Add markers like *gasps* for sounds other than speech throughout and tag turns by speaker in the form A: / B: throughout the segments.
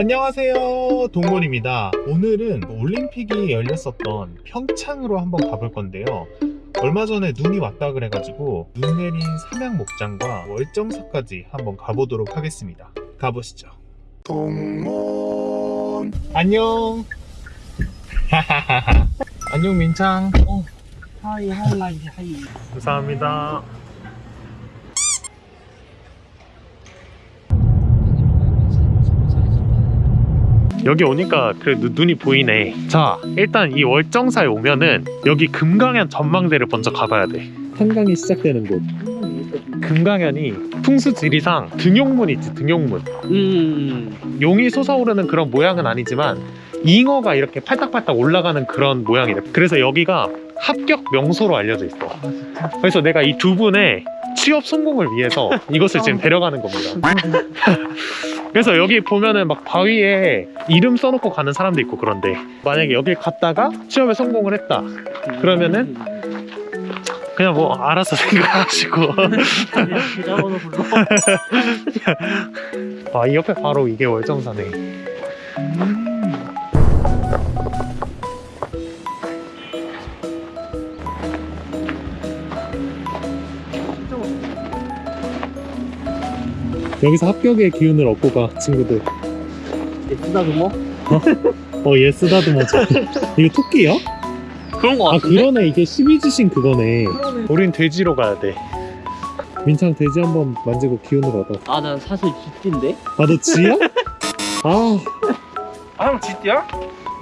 A: 안녕하세요. 동물입니다. 오늘은 올림픽이 열렸었던 평창으로 한번 가볼 건데요. 얼마 전에 눈이 왔다 그래가지고 눈 내린 삼양 목장과 월정사까지 한번 가보도록 하겠습니다. 가보시죠. 동물 안녕. *laughs* 안녕 민창.
B: hi hi hi.
A: 감사합니다 여기 오니까 그래도 눈이 보이네. 자. 일단 이 월정사에 오면은 여기 금강현 전망대를 먼저 가봐야 돼. 한강이 시작되는 곳. 금강현이 풍수 지리상 등용문 있지 등용문.
B: 음.
A: 용이 솟아오르는 그런 모양은 아니지만 잉어가 이렇게 팔딱팔딱 올라가는 그런 모양이래 그래서 여기가 합격 명소로 알려져 있어. 그래서 내가 이 두 분의 취업 성공을 위해서 이것을 지금 데려가는 겁니다 *laughs* 그래서 여기 보면은 막 바위에 이름 써놓고 가는 사람도 있고 그런데 만약에 여길 갔다가 취업에 성공을 했다. 그러면은 그냥 뭐 알아서 *laughs* 생각하시고.
B: 계좌번호 *laughs* 불러
A: 아이 옆에 바로 이게 월정사네 여기서 합격의 기운을 얻고 가 친구들
B: 쓰다듬어?
A: 어얘 쓰다듬어져 *laughs* 이거 토끼야?
B: 그런
A: 거아
B: 같은데?
A: 그러네 이게 12지신 그거네
B: 그러네.
A: 우린 돼지로 가야 돼 민창 돼지 한번 만지고 기운을 얻어
B: 아 난 사실 쥐띠인데?
A: 아 너 쥐야? 아
C: 아, 쥐띠야?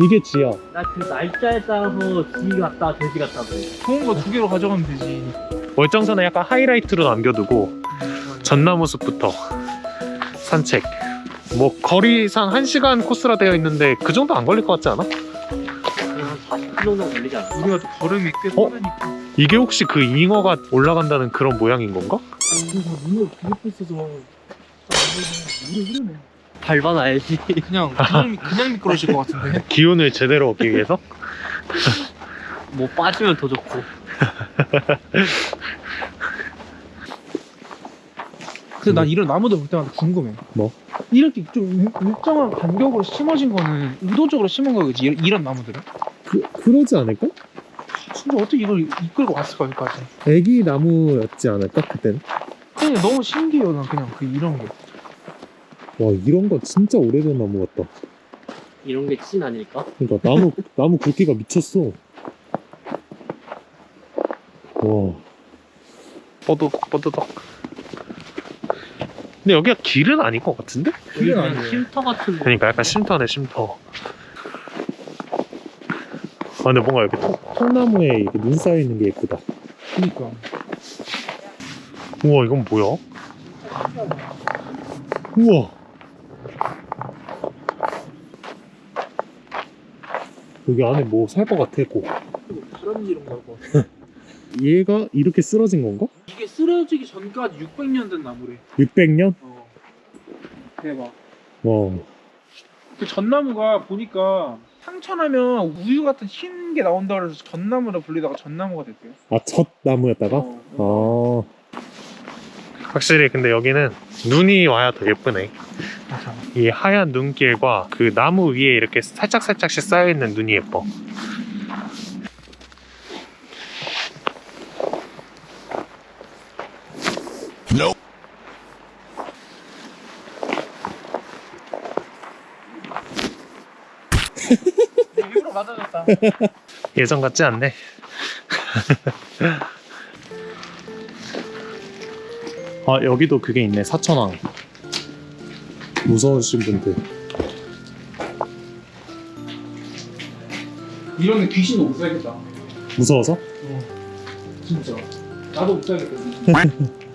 A: 이게 쥐야
B: 나 그 날짜에 따라서 쥐 같다 돼지 같다 그래
C: 좋은 거 두 개로 가져가면 되지.
A: 월정선에 약간 하이라이트로 남겨두고 전나무 숲부터 산책 뭐 거리상 1시간 코스라 되어 있는데 그 정도 안 걸릴 것 같지 않아?
B: 그냥 한 40km 정도 걸리지 않아?
C: 우리가 좀 걸음이 꽤
A: 어?
C: 빠르니까.
A: 이게 혹시 그 잉어가 올라간다는 그런 모양인 건가?
C: 눈을 비웃고 있어서 물이 흐르네.
B: 밟아놔야지
C: 그냥 그냥, 미- 그냥 미끄러질 것 같은데. *laughs*
A: 기운을 제대로 얻기 위해서?
B: 뭐 빠지면 더 좋고 *laughs*
C: 근데 난 이런 나무들 볼 때마다 궁금해.
A: 뭐?
C: 이렇게 좀 일정한 간격으로 심어진 거는 의도적으로 심은 거겠지. 이런, 이런 나무들은.
A: 그, 그러지 않을까?
C: 진짜 어떻게 이걸 이끌고 왔을까 여기까지.
A: 애기 나무였지 않을까 그땐?
C: 그냥 너무 신기해요. 난 그냥 그 이런 게.
A: 와 이런 거 진짜 오래된 나무 같다
B: 이런 게 찐 아닐까?
A: 그러니까 나무 *laughs* 나무 굵기가 미쳤어 와 뻐덕 뻐덕 근데 여기가 길은 아닌 것 같은데?
C: 길은 아니에요.
B: 쉼터 같은 거
A: 그러니까 약간 쉼터네 쉼터 아 근데 뭔가 여기 통, 통나무에 이렇게 눈 쌓여 있는 게 예쁘다
C: 그니까.
A: 우와 이건 뭐야? 우와 여기 안에 뭐 살 것 같아 고
C: 다람쥐 이런 거고.
A: 얘가 이렇게 쓰러진 건가?
C: 쓰러지기 전까지 600년 된 나무래.
A: 600년?
C: 어. 대박. 와그 전나무가 보니까 상처나면 우유 같은 흰 게 나온다 그래서 전나무라 불리다가 전나무가 됐대요.
A: 아, 첫 나무였다가?
C: 어,
A: 아. 확실히 근데 여기는 눈이 와야 더 예쁘네.
C: 맞아.
A: 이 하얀 눈길과 그 나무 위에 이렇게 살짝살짝씩 쌓여있는 눈이 예뻐.
C: 일부러 맞아줬다. *laughs*
A: 예전 같지 않네. 아, 여기도 그게 있네. 사천왕. 무서우신 분들.
C: 이런 데 귀신 못 살겠다.
A: 무서워서?
C: 진짜. 나도 못 살겠다. *laughs*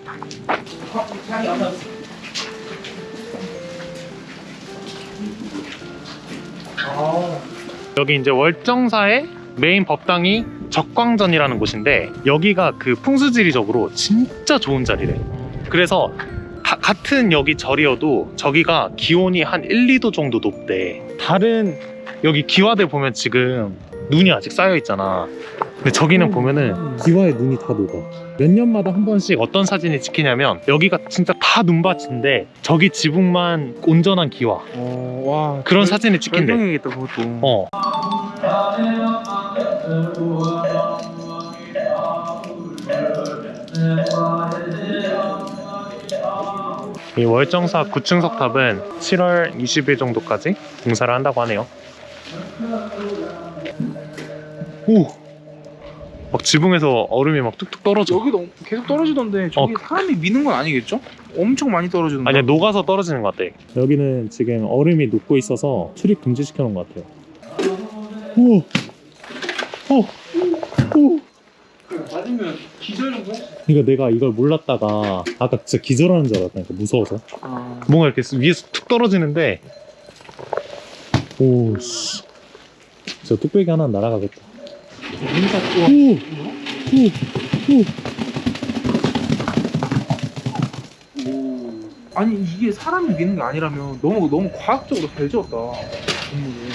A: 여기 이제 월정사의 메인 법당이 적광전이라는 곳인데 여기가 그 풍수지리적으로 진짜 좋은 자리래. 그래서 가- 같은 여기 절이어도 저기가 기온이 한 1, 2도 정도 높대. 다른 여기 기와들 보면 지금 눈이 아직 쌓여 있잖아. 근데 저기는 보면은 기와에 눈이 다 녹아. 몇 년마다 한 번씩 어떤 사진이 찍히냐면 여기가 진짜 다 눈밭인데 저기 지붕만 온전한 기와.
C: 어, 와
A: 그런 사진이 찍힌대.
C: 절경이겠다 그것도.
A: 어. 이 월정사 9층 석탑은 7월 20일 정도까지 공사를 한다고 하네요. 오! 막 지붕에서 얼음이 막 뚝뚝 떨어져.
C: 여기도 계속 떨어지던데 저기
A: 어.
C: 사람이 미는 건 아니겠죠? 엄청 많이 떨어지는데.
A: 아니야 녹아서 떨어지는 것 같아. 여기는 지금 얼음이 녹고 있어서 출입 금지시켜 놓은 것 같아요. 오, 오, 오.
C: 맞으면 기절인 거?
A: 그러니까 내가 이걸 몰랐다가 아까 진짜 기절하는 줄 알았다니까 무서워서.
C: 아.
A: 뭔가 이렇게 위에서 툭 떨어지는데 오 씨. 저 뚝배기 하나 날아가겠다.
C: 인사
A: 오, 오, 오.
C: 아니 이게 사람이 미는 게 아니라면 너무 너무 과학적으로 잘 지었다 건물을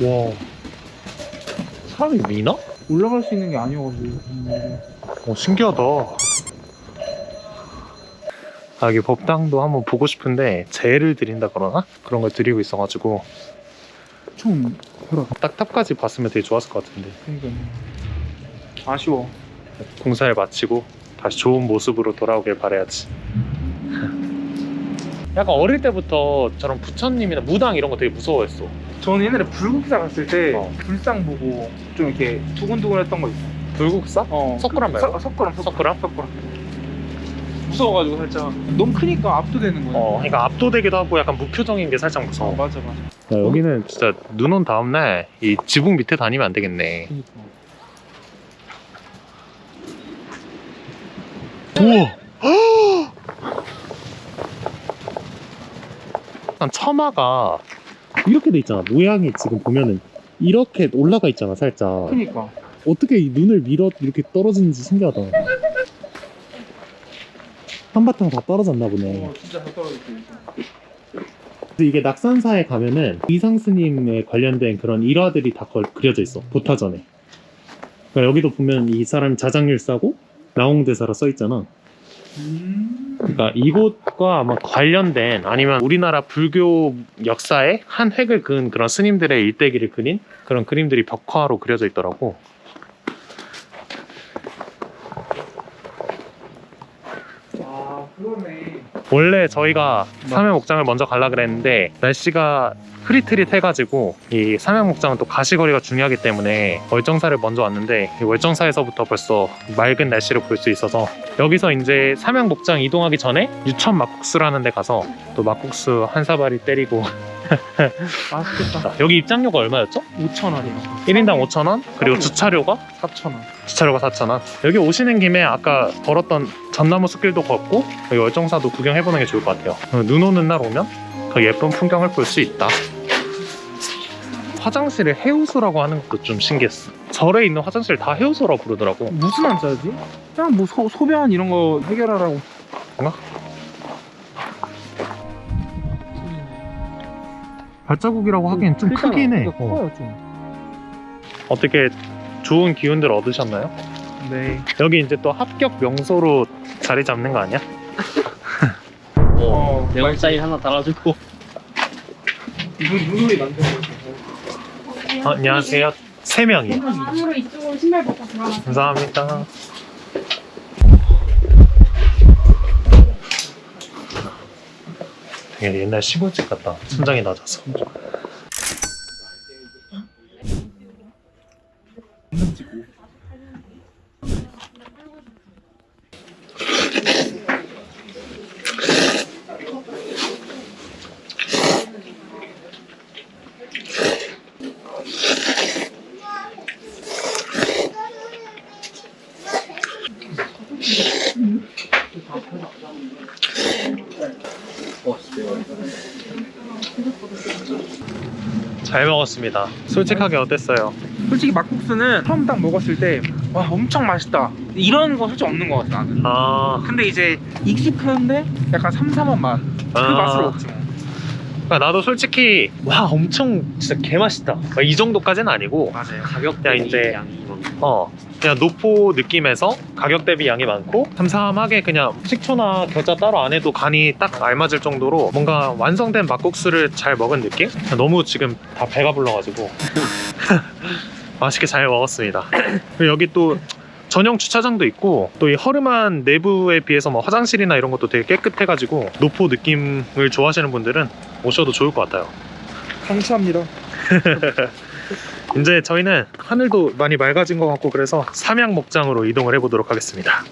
A: 와. 사람이 미나?
C: 올라갈 수 있는 게 아니어가지고 건물이.
A: 어, 신기하다. 아, 여기 법당도 한번 보고 싶은데 재를 드린다 그러나? 그런 걸 드리고 있어가지고
C: 좀 뭐라
A: 딱 탑까지 봤으면 되게 좋았을 것 같은데
C: 그러니까 아쉬워
A: 공사를 마치고 다시 좋은 모습으로 돌아오길 바라야지. *laughs* 약간 어릴 때부터 저런 부처님이나 무당 이런 거 되게 무서워했어.
C: 저는 옛날에 불국사 갔을 때
A: 어.
C: 불상 보고 좀 이렇게 두근두근 했던 거 있어
A: 불국사?
C: 어
A: 석굴암 말고?
C: 석- 석굴암
A: 석굴암?
C: 석굴암 무서워가지고 살짝 너무 크니까 압도되는 거야
A: 어, 그러니까 압도되기도 하고 약간 무표정인 게 살짝
C: 어,
A: 무서워.
C: 맞아 맞아
A: 야, 여기는 진짜 눈 온 다음날 이 지붕 밑에 다니면 안 되겠네. 우와! *gasps* 약간 처마가 이렇게 돼 있잖아. 모양이 지금 보면은 이렇게 올라가 있잖아, 살짝.
C: 그니까
A: 어떻게 이 눈을 밀어 이렇게 떨어지는지 신기하다. 한바탕 다 떨어졌나 보네.
C: 어 진짜 잘 떨어졌지
A: 이게 낙산사에 가면은 이상 스님에 관련된 그런 일화들이 다 걸- 그려져 있어. 보타전에. 그러니까 여기도 보면 이 사람이 자장률사고 나홍대사라 써 있잖아.
C: 음
A: 그러니까 이곳과 아마 관련된 아니면 우리나라 불교 역사에 한 획을 그은 그런 스님들의 일대기를 그린 그런 그림들이 벽화로 그려져 있더라고.
C: 아 그러네
A: 원래 저희가 삼양목장을 먼저 가려 그랬는데 날씨가 흐릿흐릿 해가지고 이 삼양목장은 또 가시거리가 중요하기 때문에 월정사를 먼저 왔는데 이 월정사에서부터 벌써 맑은 날씨를 볼 수 있어서 여기서 이제 삼양목장 이동하기 전에 유천 막국수라는 데 가서 또 막국수 한 사발이 때리고
C: 맛있겠다.
A: 여기 입장료가 얼마였죠?
C: 5천 원이요.
A: 1인당 5,000원? 그리고 주차료가?
C: 4천 원.
A: 주차료가 4,000원. 여기 오시는 김에 아까 걸었던 전나무 숲길도 걷고 여기 월정사도 구경해보는 게 좋을 것 같아요. 어, 눈 오는 날 오면 그 예쁜 풍경을 볼 수 있다. 화장실을 해우소라고 하는 것도 좀 신기했어. 절에 있는 화장실 다 해우소라고 부르더라고.
C: 무슨 한자지? 그냥 뭐 소, 소변 이런 거 해결하라고
A: 발자국이라고 하기엔 좀 크긴 해 어.
C: 커요 좀
A: 어떻게 좋은 기운들 얻으셨나요?
C: 네.
A: 여기 이제 또 합격 명소로 자리 잡는 거 아니야? *laughs*
C: 어,
B: 네온 사인 하나 달아주고
C: 눈, 눈물이 난다고
A: 어, 안녕하세요 세 명이
D: 안으로 이쪽으로 신발 벗고 들어가세요.
A: 감사합니다. 옛날 시골집 같다. 천장이 낮아서. 잘 먹었습니다. 솔직하게 어땠어요?
C: 솔직히 막국수는 처음 딱 먹었을 때 와 엄청 맛있다 이런 거 솔직히 없는 것 같아 나는
A: 아,
C: 근데 이제 익숙한데 약간 삼삼한 맛그
A: 아.
C: 맛으로 먹지 뭐
A: 그러니까 나도 솔직히 와 엄청 진짜 개맛있다 막이 정도까지는 아니고
C: 맞아요.
B: 가격
A: 야,
B: 대비
A: 이제-
B: 양이 많고.
A: 어 그냥 노포 느낌에서 가격 대비 양이 많고 삼삼하게 그냥 식초나 겨자 따로 안 해도 간이 딱 알맞을 정도로 뭔가 완성된 막국수를 잘 먹은 느낌? 너무 지금 다 배가 불러가지고 *laughs* 맛있게 잘 먹었습니다 그리고 여기 또 전용 주차장도 있고 또 이 허름한 내부에 비해서 뭐 화장실이나 이런 것도 되게 깨끗해가지고 노포 느낌을 좋아하시는 분들은 오셔도 좋을 것 같아요
C: 강추합니다. *laughs*
A: 이제 저희는 하늘도 많이 맑아진 것 같고 그래서 삼양 목장으로 이동을 해보도록 하겠습니다.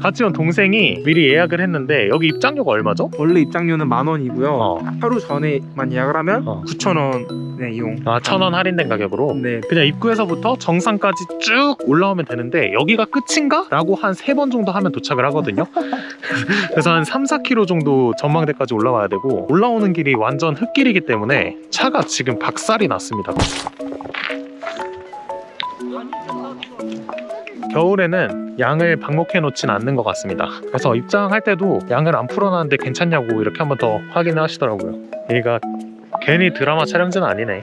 A: 같이 온 동생이 미리 예약을 했는데 여기 입장료가 얼마죠?
C: 원래 입장료는 만 원이고요.
A: 어.
C: 하루 전에만 예약을 하면
A: 어.
C: 9천 원에 이용.
A: 아, 천 원 할인된 가격으로
C: 네.
A: 그냥 입구에서부터 정상까지 쭉 올라오면 되는데 여기가 끝인가? 라고 한 세 번 정도 하면 도착을 하거든요 *laughs* 그래서 한 3, 4km 정도 전망대까지 올라와야 되고 올라오는 길이 완전 흙길이기 때문에 차가 지금 박살이 났습니다 겨울에는 양을 방목해 놓진 않는 것 같습니다 그래서 입장할 때도 양을 안 풀어놨는데 괜찮냐고 이렇게 한번 더 확인을 하시더라고요 얘가 괜히 드라마 촬영지는 아니네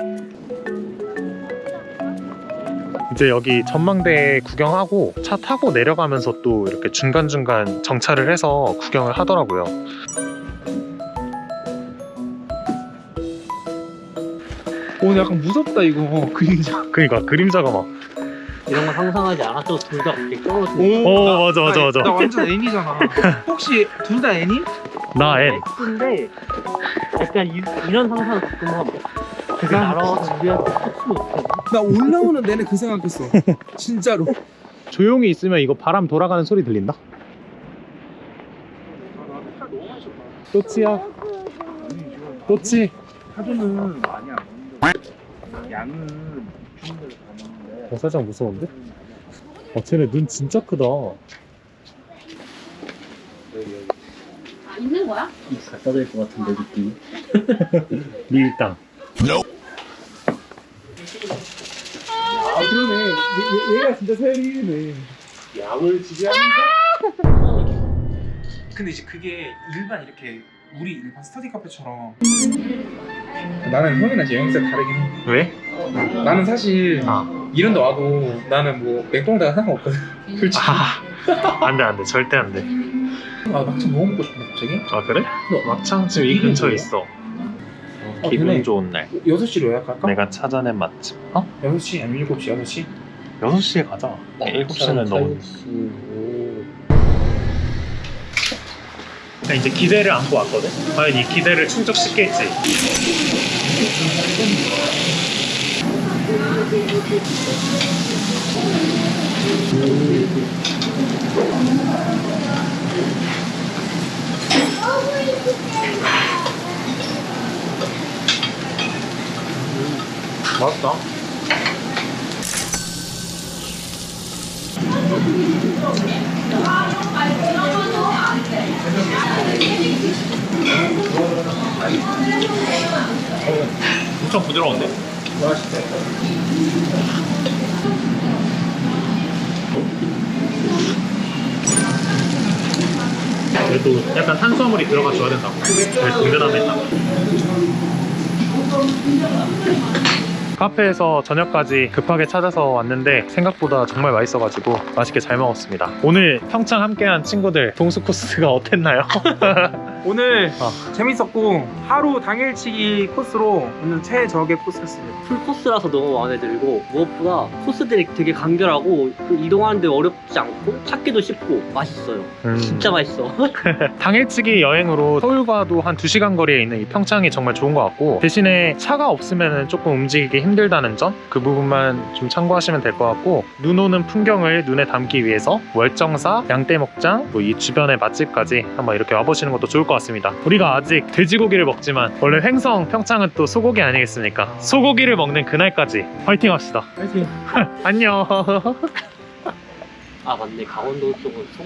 A: 이제 여기 전망대 구경하고 차 타고 내려가면서 또 이렇게 중간중간 정차를 해서 구경을 하더라고요.
C: 오늘 약간 무섭다 이거 그림자.
A: 그러니까 그림자가 막.
B: 이런 거 상상하지 않았죠. 둘다 갑자기 떨어지는.
A: 오 맞아 맞아 맞아.
C: 나 완전 N이잖아. *laughs* 혹시 둘 다 N이?
A: 나 N.
B: X인데 약간 이, 이런 상상 가끔 우리한테 터치 못해.
C: 나 올라오는 내내 그 생각했어. *laughs* 진짜로.
A: 조용히 있으면 이거 바람 돌아가는 소리 들린다. 또치야. 또치.
C: 사주는 많이 안 먹는데 양은 주는 대로.
A: 어, 살짝 무서운데? 어, 쟤네 눈 진짜 크다.
D: 아, 있는 거야?
B: 갖다 댈것 같은데 느낌이. *laughs*
A: 밀당.
C: 아 그러네. 얘, 얘가 진짜 세리네.
A: 양을 지지하는
C: 근데 이제 그게 일반 이렇게 우리 일반 스터디 카페처럼 나는 형이랑 제 형사 다르긴 해.
A: 왜?
C: 나는 사실
A: 아.
C: 이런 데 와도 나는 뭐 맥도날드가 상관없거든. 솔직히.
A: 아, 안 돼, 안 돼. 절대 안 돼.
C: 아 막창 너무 먹고 싶네 갑자기.
A: 아, 그래? 막창 지금 이 근처에? 있어.
C: 어,
A: 기분
C: 되네.
A: 좋은 날.
C: 6시로 예약할까?
A: 내가 찾아낸 맛집. 어?
C: 6시 아니면 7시 6시?
A: 6시에 가자. 7시는 너무. 그러니까 이제 기대를 안고 왔거든? 과연 이 기대를 충족시킬지. 맛있다. 엄청 부드러운데? 그래도 약간 탄수화물이 들어가 줘야 된다고. 되게 든든함했다. 카페에서 저녁까지 급하게 찾아서 왔는데 생각보다 정말 맛있어가지고 맛있게 잘 먹었습니다. 오늘 평창 함께한 친구들 동수 코스가 *laughs* 어땠나요? *laughs*
C: 오늘
A: 어.
C: 재밌었고 하루 당일치기 코스로 오늘 최적의 코스였어요.
B: 풀 코스라서 너무 마음에 들고 무엇보다 코스들이 되게 간결하고 그 이동하는데 어렵지 않고 찾기도 쉽고 맛있어요.
A: 음.
B: 진짜 맛있어. *laughs* *laughs*
A: 당일치기 여행으로 서울과도 한 2시간 거리에 있는 이 평창이 정말 좋은 것 같고 대신에 차가 없으면 조금 움직이기 힘들다는 점 그 부분만 좀 참고하시면 될 것 같고 눈 오는 풍경을 눈에 담기 위해서 월정사, 양떼목장, 뭐 이 주변의 맛집까지 한번 이렇게 와보시는 것도 좋을 것 같 습니다 우리가 아직 돼지고기를 먹지만 원래 횡성 평창은 또 소고기 아니겠습니까? 소고기를 먹는 그날까지 화이팅 합시다
C: 파이팅. *laughs*
A: 안녕
B: 아 맞네 강원도 쪽은 소...